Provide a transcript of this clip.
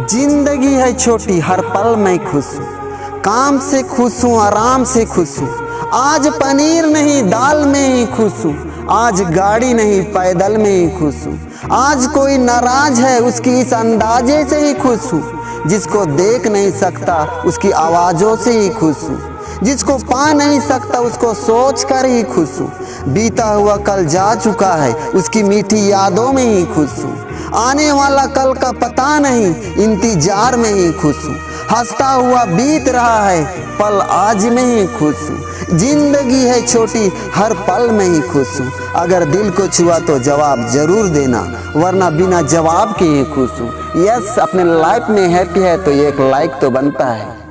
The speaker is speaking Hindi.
ज़िंदगी है छोटी, हर पल मैं खुश। हूँ काम से खुश हूँ, आराम से खुश हूँ। आज पनीर नहीं, दाल में ही खुश हूँ। आज गाड़ी नहीं, पैदल में ही खुश हूँ। आज कोई नाराज़ है, उसकी इस अंदाजे से ही खुश हूँ। जिसको देख नहीं सकता, उसकी आवाज़ों से ही खुश हूँ। जिसको पा नहीं सकता, उसको सोच कर ही खुश हूँ। बीता हुआ कल जा चुका है, उसकी मीठी यादों में ही खुश हूँ। आने वाला कल का पता नहीं, इंतज़ार में ही खुश हूँ। हंसता हुआ बीत रहा है, पल आज में ही खुश हूँ। ज़िंदगी है छोटी, हर पल में ही खुश हूँ। अगर दिल को छुआ तो जवाब ज़रूर देना, वरना बिना जवाब के ही खुश हूँ। यस, अपने लाइफ में हैप्पी है तो एक लाइक तो बनता है।